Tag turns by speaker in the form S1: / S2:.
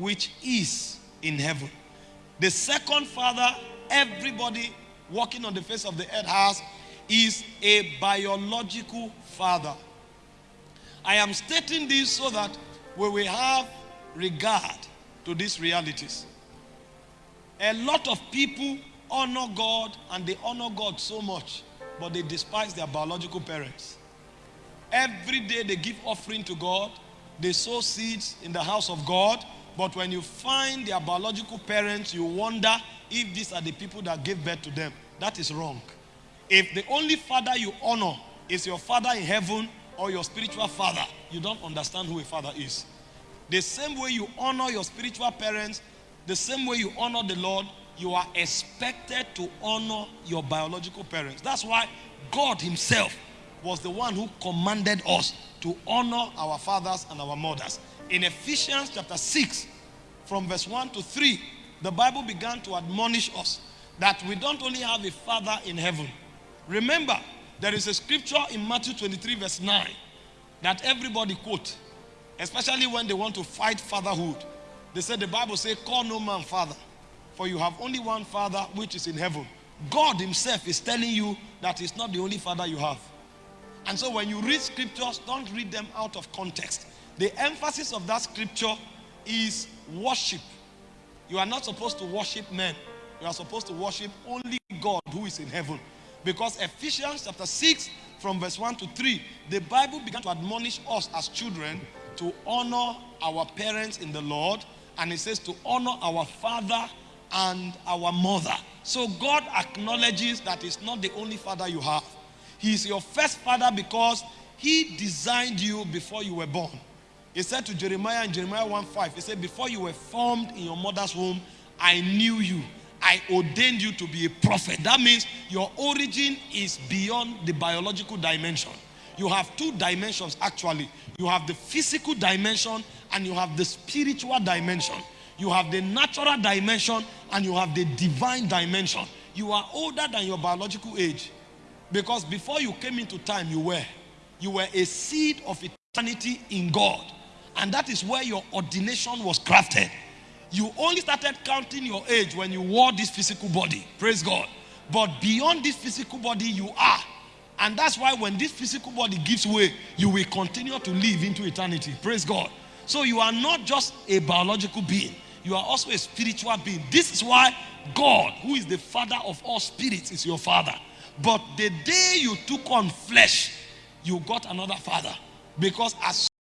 S1: which is in heaven. The second father everybody walking on the face of the earth has is a biological father. I am stating this so that we will have regard to these realities. A lot of people honor God and they honor God so much, but they despise their biological parents. Every day they give offering to God, they sow seeds in the house of God, but when you find their biological parents, you wonder if these are the people that gave birth to them. That is wrong. If the only father you honor is your father in heaven or your spiritual father, you don't understand who a father is. The same way you honor your spiritual parents, the same way you honor the Lord, you are expected to honor your biological parents. That's why God Himself was the one who commanded us to honor our fathers and our mothers. In Ephesians chapter 6, from verse 1 to 3, the Bible began to admonish us that we don't only have a father in heaven. Remember, there is a scripture in Matthew 23, verse 9, that everybody quote, especially when they want to fight fatherhood. They said the Bible says, Call no man father, for you have only one father which is in heaven. God Himself is telling you that He's not the only father you have. And so when you read scriptures, don't read them out of context. The emphasis of that scripture is worship. You are not supposed to worship men. You are supposed to worship only God who is in heaven. Because Ephesians chapter 6 from verse 1 to 3, the Bible began to admonish us as children to honor our parents in the Lord. And it says to honor our father and our mother. So God acknowledges that it's not the only father you have. He is your first father because he designed you before you were born. He said to Jeremiah in Jeremiah 1 5, He said, Before you were formed in your mother's womb, I knew you. I ordained you to be a prophet. That means your origin is beyond the biological dimension. You have two dimensions actually. You have the physical dimension and you have the spiritual dimension. You have the natural dimension and you have the divine dimension. You are older than your biological age because before you came into time, you were. You were a seed of eternity in God. And that is where your ordination was crafted. You only started counting your age when you wore this physical body. Praise God. But beyond this physical body, you are. And that's why when this physical body gives way, you will continue to live into eternity. Praise God. So you are not just a biological being, you are also a spiritual being. This is why God, who is the father of all spirits, is your father. But the day you took on flesh, you got another father. Because as